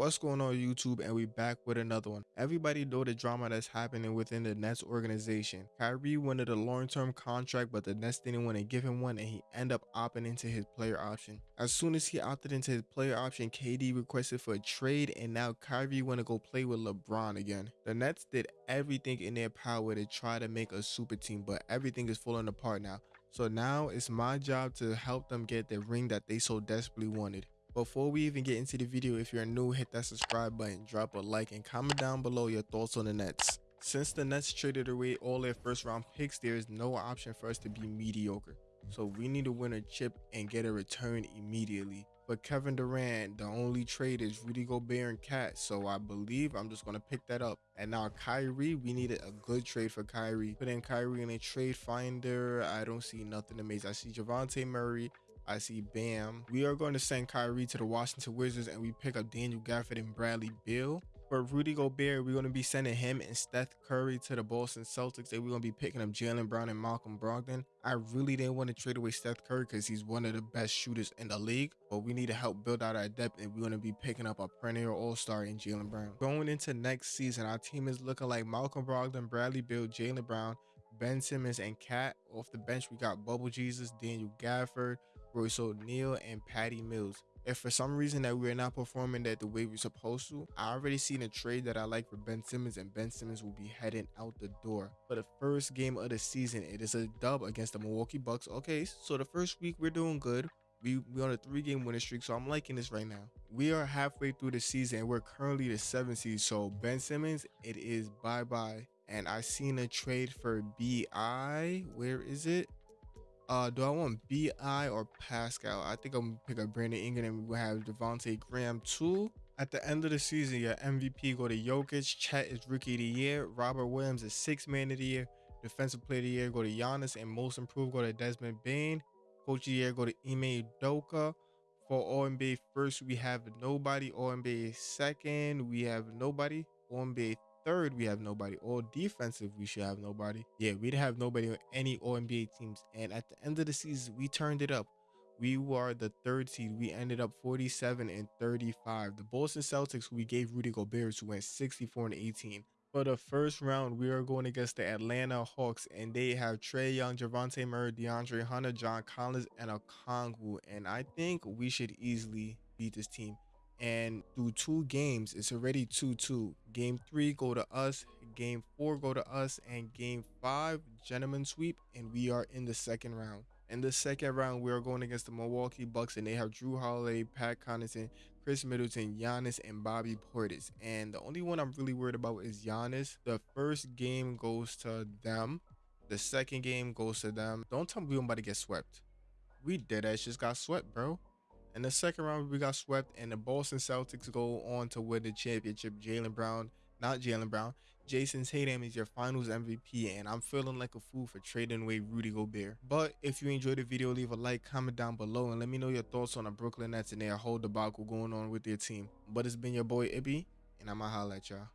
What's going on YouTube and we back with another one. Everybody know the drama that's happening within the Nets organization. Kyrie wanted a long-term contract but the Nets didn't want to give him one and he ended up opting into his player option. As soon as he opted into his player option, KD requested for a trade and now Kyrie want to go play with LeBron again. The Nets did everything in their power to try to make a super team but everything is falling apart now. So now it's my job to help them get the ring that they so desperately wanted. Before we even get into the video, if you're new, hit that subscribe button, drop a like, and comment down below your thoughts on the Nets. Since the Nets traded away all their first round picks, there is no option for us to be mediocre. So we need to win a chip and get a return immediately. But Kevin Durant, the only trade is Rudy Gobert and KAT, So I believe I'm just going to pick that up. And now Kyrie, we needed a good trade for Kyrie. Put in Kyrie in a trade finder. I don't see nothing amazing. I see Dejounte Murray. I see Bam. We are going to send Kyrie to the Washington Wizards and we pick up Daniel Gafford and Bradley Beal. For Rudy Gobert, we're going to be sending him and Steph Curry to the Boston Celtics. And we're going to be picking up Jaylen Brown and Malcolm Brogdon. I really didn't want to trade away Steph Curry because he's one of the best shooters in the league. But we need to help build out our depth and we're going to be picking up a perennial all-star in Jaylen Brown. Going into next season, our team is looking like Malcolm Brogdon, Bradley Beal, Jaylen Brown, Ben Simmons, and KAT. Off the bench, we got Bubble Jesus, Daniel Gafford, Royce O'Neale, and Patty Mills. If for some reason that we're not performing that the way we're supposed to, I already seen a trade that I like for Ben Simmons and Ben Simmons will be heading out the door. For the first game of the season, it is a dub against the Milwaukee Bucks. Okay, so the first week we're doing good. We, we on a three game winning streak, so I'm liking this right now. We are halfway through the season and we're currently the seventh seed. So Ben Simmons, it is bye bye. And I seen a trade for BI. Where is it? Uh, do I want BI or Pascal? I think I'm gonna pick up Brandon Ingram and we'll have Devonte Graham too. At the end of the season, your MVP go to Jokic, Chet is Rookie of the Year, Robert Williams is Sixth Man of the Year, Defensive Player of the Year go to Giannis, and Most Improved go to Desmond Bane. Coach of the Year go to Ime Udoka. For All NBA first, we have nobody. All NBA second, we have nobody. All NBA third, we have nobody. All defensive, we should have nobody. Yeah, we didn't have nobody on any All NBA teams. And at the end of the season, we turned it up. We were the third seed. We ended up 47 and 35. The Boston Celtics, we gave Rudy Gobert, who went 64 and 18. For the first round, we are going against the Atlanta Hawks, and they have Trae Young, Javante Murray, DeAndre Hunter, John Collins, and a Okongwu. And I think we should easily beat this team and through two games it's already 2-2 game three go to us game four go to us and game five gentlemen sweep and we are in the second round. In the second round we are going against the milwaukee bucks and they have Jrue Holiday pat connaughton Khris Middleton Giannis, and bobby portis. And the only one i'm really worried about is Giannis. the first game goes to them. The second game goes to them. Don't tell me we're about to get swept. We did that just got swept bro in the second round, we got swept, and the Boston Celtics go on to win the championship. Jaylen Brown, not Jaylen Brown, Jayson Tatum is your finals MVP, and I'm feeling like a fool for trading away Rudy Gobert. But if you enjoyed the video, leave a like, comment down below, and let me know your thoughts on the Brooklyn Nets and their whole debacle going on with their team. But it's been your boy Ibby, and I'ma holla at y'all.